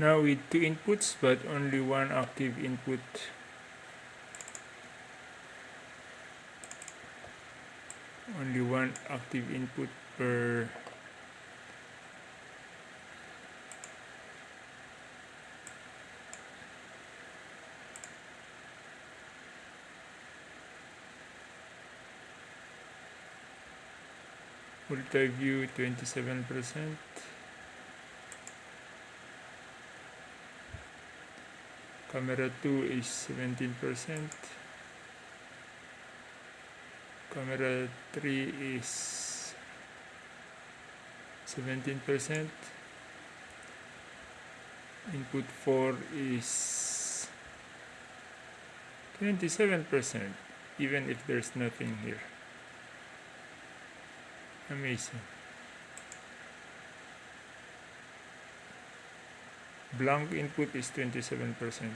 now with two inputs but only one active input. Only one active input per multi-view 27 percent camera 2 is 17 percent. Camera 3 is 17 percent. Input 4 is 27 percent even if there's nothing here. Amazing blank input is 27 percent